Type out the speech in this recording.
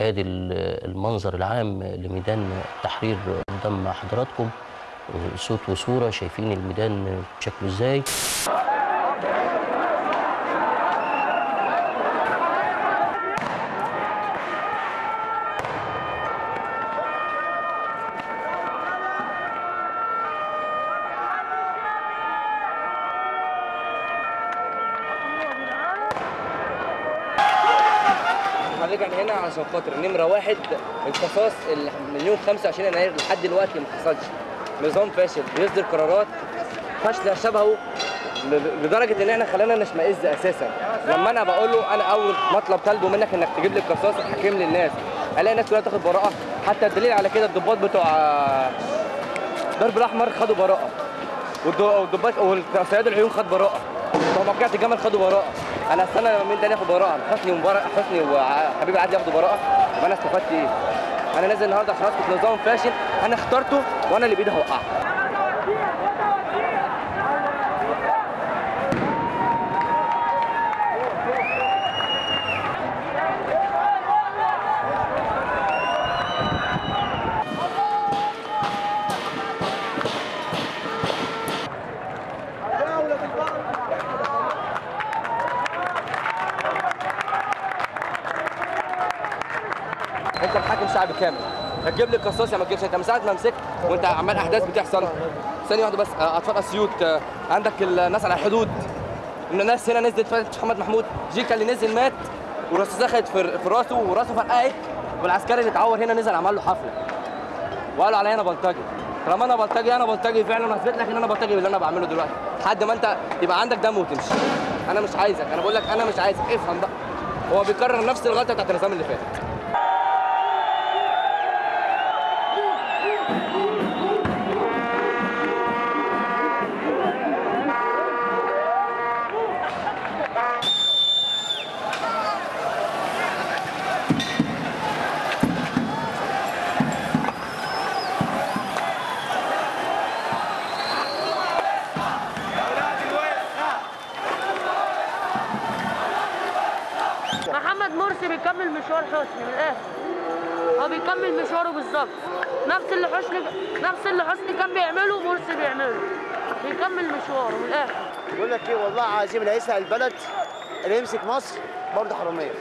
آدي ال- المنظر العام لميدان التحرير قدام حضراتكم. صوت وصورة شايفين الميدان شكله إزاي؟ إحنا هنا عشان خاطر نمره واحد القصاص يوم 25 يناير لحد دلوقتي ما حصلش. نظام فاشل بيصدر قرارات فاشلة شبهه لدرجه إن إحنا خلانا نشمئز أساسا. لما أنا بقول له أنا أول مطلب طالبه منك إنك تجيب لي القصاص الحكيم للناس. ألاقي الناس كلها تاخد براءة. حتى الدليل على كده الضباط بتوع آه، درب الأحمر خدوا براءة. والضباط والصياد العيون خد براءة. بتوع موقعة الجمل خدوا براءة. أنا استنى مين تاني ياخد براءة. حسني ومبارك حسني وحبيب عادل ياخدوا براءة. يبقى أنا استفدت إيه؟ أنا نازل النهارده اسكت نظام فاشل. أنا اخترته وأنا اللي بايدي هوقعه انت محاكم شعب كامل. هتجيب لي القصاص يا ما تجيبش انت من ساعة ما مسكت وانت عمال احداث بتحصل. ثانية واحدة بس آه، أطفال اسيوط آه، عندك الناس على الحدود. الناس هنا نزلت فتح محمد محمود. جيكا اللي نزل مات والرصاصه دخلت في راسه وراسه فرقعت والعسكري اللي اتعور هنا نزل عمل له حفلة. وقالوا عليا أنا بلطجي. طالما أنا بلطجي أنا بلطجي فعلا. وهثبت لك إن أنا بلطجي باللي أنا بعمله دلوقتي. لحد ما أنت يبقى عندك دم وتمشي. أنا مش عايزك. أنا بقول لك أنا مش عايزك. افهم بقى. هو بيكرر نفس الغلطة بتاعت النظام اللي فات. محمد مرسي بيكمل مشوار حسني من الآخر. هو بيكمل مشواره بالظبط. نفس اللي حسني نفس اللي حسني كان بيعمله مرسي بيعمله. بيكمل مشواره من الآخر. بقول لك إيه والله عظيم اللي هيسرق البلد اللي يمسك مصر برضه حرامية.